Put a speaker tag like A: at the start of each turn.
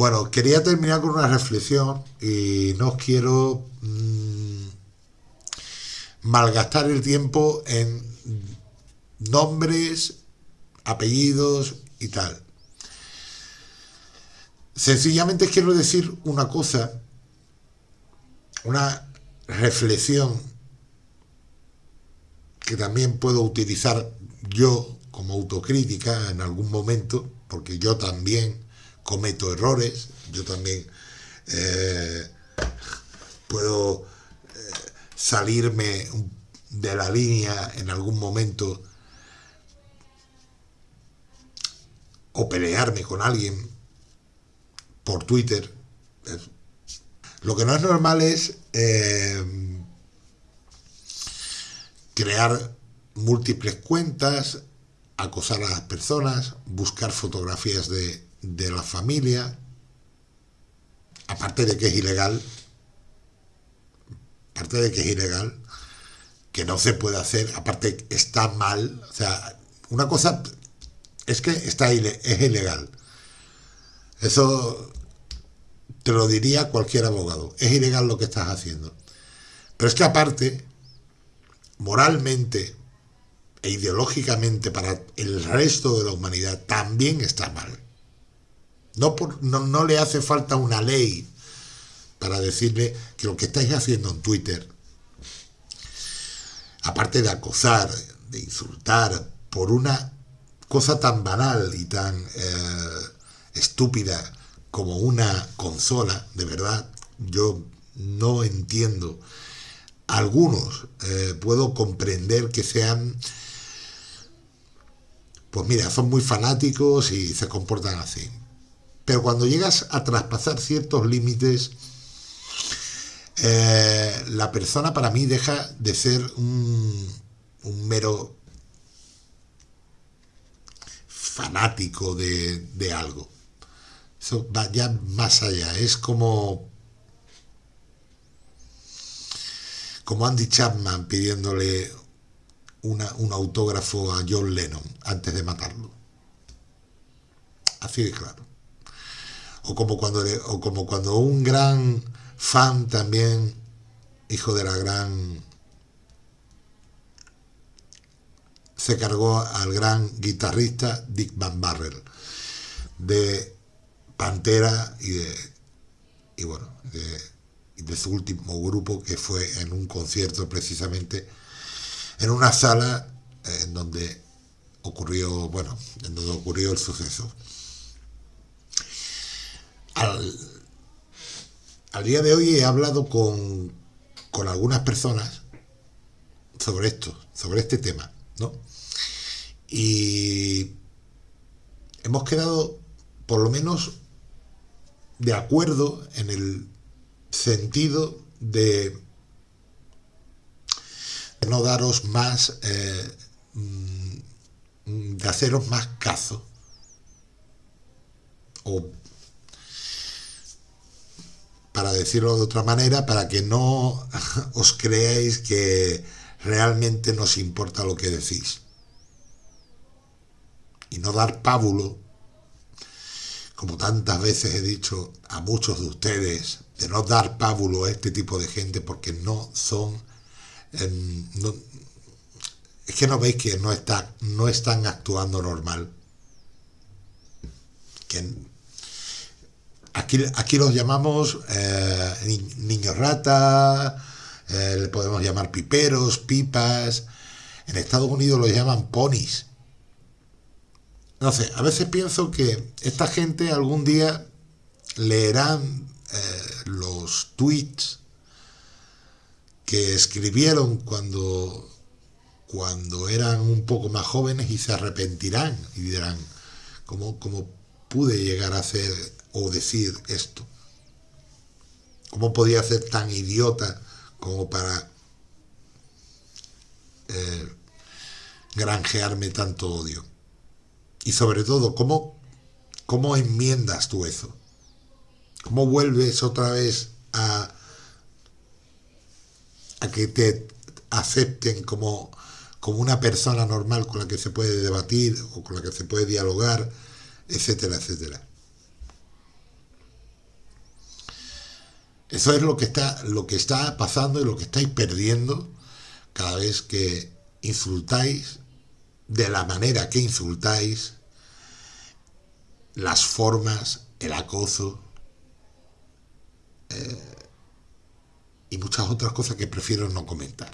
A: Bueno, quería terminar con una reflexión y no quiero mm, malgastar el tiempo en nombres, apellidos y tal. Sencillamente quiero decir una cosa, una reflexión que también puedo utilizar yo como autocrítica en algún momento, porque yo también cometo errores, yo también eh, puedo eh, salirme de la línea en algún momento o pelearme con alguien por Twitter. Lo que no es normal es eh, crear múltiples cuentas, acosar a las personas, buscar fotografías de, de la familia, aparte de que es ilegal, aparte de que es ilegal, que no se puede hacer, aparte está mal, o sea, una cosa es que está es ilegal. Eso te lo diría cualquier abogado, es ilegal lo que estás haciendo. Pero es que aparte, moralmente e ideológicamente para el resto de la humanidad también está mal. No, por, no, le hace falta una ley para decirle que lo que estáis haciendo en Twitter, aparte de acosar, de insultar, por una cosa tan banal y tan eh, estúpida como una consola, de verdad, yo no entiendo. Algunos eh, puedo comprender que sean, pues mira, son muy fanáticos y se comportan así. Pero cuando llegas a traspasar ciertos límites, eh, la persona para mí deja de ser un, mero fanático de, algo. Eso va ya más allá. Es como como Andy Chapman pidiéndole un autógrafo a John Lennon antes de matarlo. Así de claro o como cuando, o como cuando un gran fan también, hijo de la gran... se cargó al gran guitarrista Dick Van Barrel de Pantera y de y bueno de, de su último grupo que fue en un concierto precisamente en una sala en donde ocurrió bueno en donde ocurrió el suceso al, día de hoy he hablado con, con algunas personas sobre esto, sobre este tema, ¿no? Y hemos quedado, por lo menos, de acuerdo en el sentido de no daros más, eh, mm, de haceros más caso, o para decirlo de otra manera, para que no os creáis que realmente nos importa lo que decís. Y no dar pábulo, como tantas veces he dicho a muchos de ustedes, de no dar pábulo a este tipo de gente porque no son... Em, es que no veis que no, está, no están actuando normal. Que Aquí, los llamamos eh, niños rata, eh, le podemos llamar piperos, pipas. En Estados Unidos los llaman ponis. No sé, a veces pienso que esta gente algún día leerán eh, los tweets que escribieron cuando, cuando eran un poco más jóvenes y se arrepentirán y dirán, ¿cómo, cómo pude llegar a ser o decir esto? ¿Cómo podía ser tan idiota como para eh, granjearme tanto odio? Y sobre todo, ¿cómo, ¿cómo enmiendas tú eso? ¿Cómo vuelves otra vez a, a que te acepten como, como una persona normal con la que se puede debatir o con la que se puede dialogar, etcétera, etcétera? Eso es lo que está, lo que está pasando y lo que estáis perdiendo cada vez que insultáis de la manera que insultáis, las formas, el acoso eh, y muchas otras cosas que prefiero no comentar.